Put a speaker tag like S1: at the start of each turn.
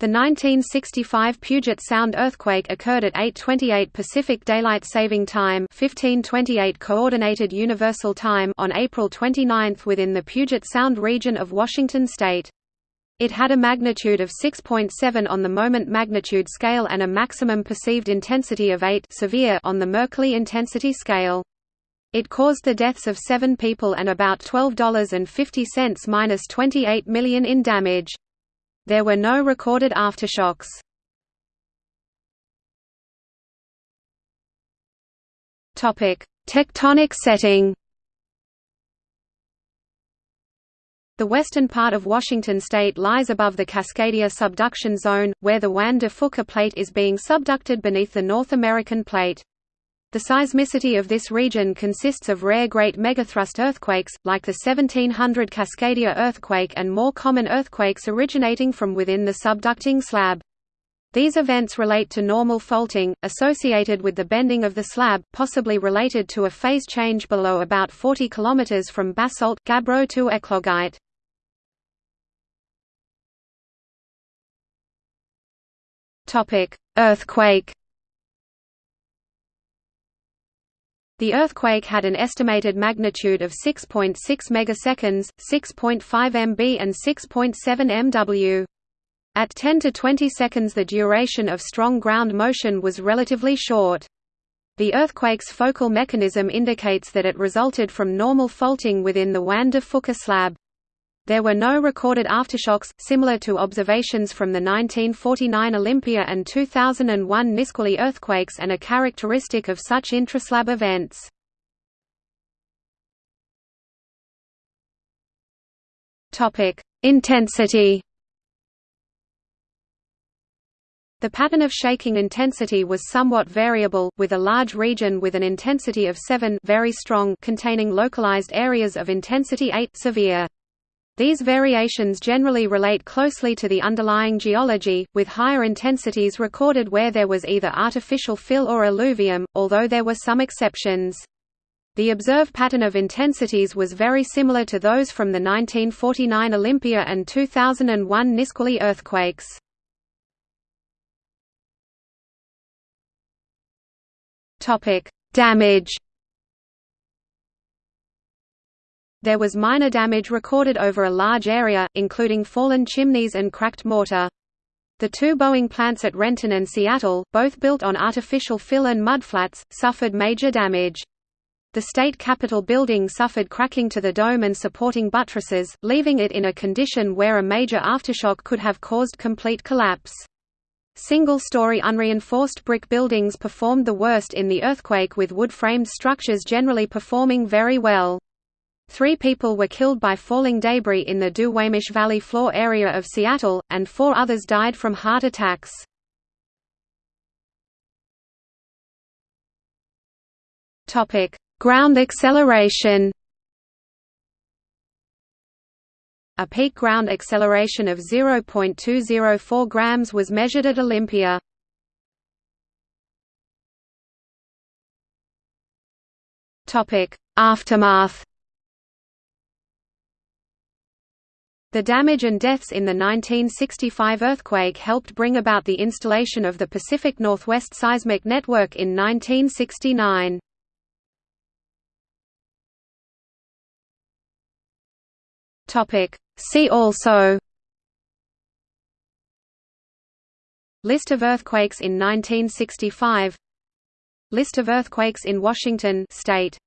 S1: The 1965 Puget Sound earthquake occurred at 8:28 Pacific Daylight Saving Time, 1528 Coordinated Universal Time on April 29 within the Puget Sound region of Washington state. It had a magnitude of 6.7 on the moment magnitude scale and a maximum perceived intensity of 8 severe on the Mercalli intensity scale. It caused the deaths of 7 people and about $12.50 minus 28 million in damage. There were no recorded aftershocks. Tectonic setting. The western part of Washington state lies above the Cascadia subduction zone, where the Juan de Fuca plate is being subducted beneath the North American plate. The seismicity of this region consists of rare great megathrust earthquakes, like the 1700 Cascadia earthquake and more common earthquakes originating from within the subducting slab. These events relate to normal faulting, associated with the bending of the slab, possibly related to a phase change below about 40 km from basalt gabbro to eclogite. Earthquake The earthquake had an estimated magnitude of 6.6 megaseconds, 6.5 MB and 6.7 MW. At 10 to 20 seconds the duration of strong ground motion was relatively short. The earthquake's focal mechanism indicates that it resulted from normal faulting within the Juan de Fuca slab. There were no recorded aftershocks, similar to observations from the 1949 Olympia and 2001 Nisqually earthquakes and a characteristic of such intraslab events. Intensity The pattern of shaking intensity was somewhat variable, with a large region with an intensity of 7 very strong containing localized areas of intensity 8 severe. These variations generally relate closely to the underlying geology, with higher intensities recorded where there was either artificial fill or alluvium, although there were some exceptions. The observed pattern of intensities was very similar to those from the 1949 Olympia and 2001 Nisqually earthquakes. Damage There was minor damage recorded over a large area, including fallen chimneys and cracked mortar. The two Boeing plants at Renton and Seattle, both built on artificial fill and mudflats, suffered major damage. The state capitol building suffered cracking to the dome and supporting buttresses, leaving it in a condition where a major aftershock could have caused complete collapse. Single-story unreinforced brick buildings performed the worst in the earthquake with wood-framed structures generally performing very well. Three people were killed by falling debris in the Duwamish Valley floor area of Seattle, and four others died from heart attacks. Ground acceleration A peak ground acceleration of 0.204 grams was measured at Olympia. Aftermath The damage and deaths in the 1965 earthquake helped bring about the installation of the Pacific Northwest Seismic Network in 1969. See also List of earthquakes in 1965 List of earthquakes in Washington state